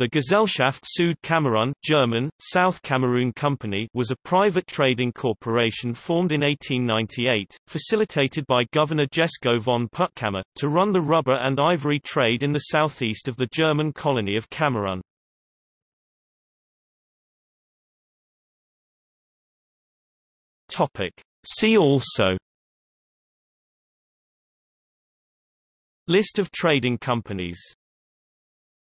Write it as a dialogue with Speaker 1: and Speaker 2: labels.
Speaker 1: The Gesellschaft Süd Kamerun German, South Cameroon Company was a private trading corporation formed in 1898, facilitated by Governor Jesko von Puttkamer, to run the rubber and ivory trade in the southeast of the German colony of Cameroon. See also List of trading companies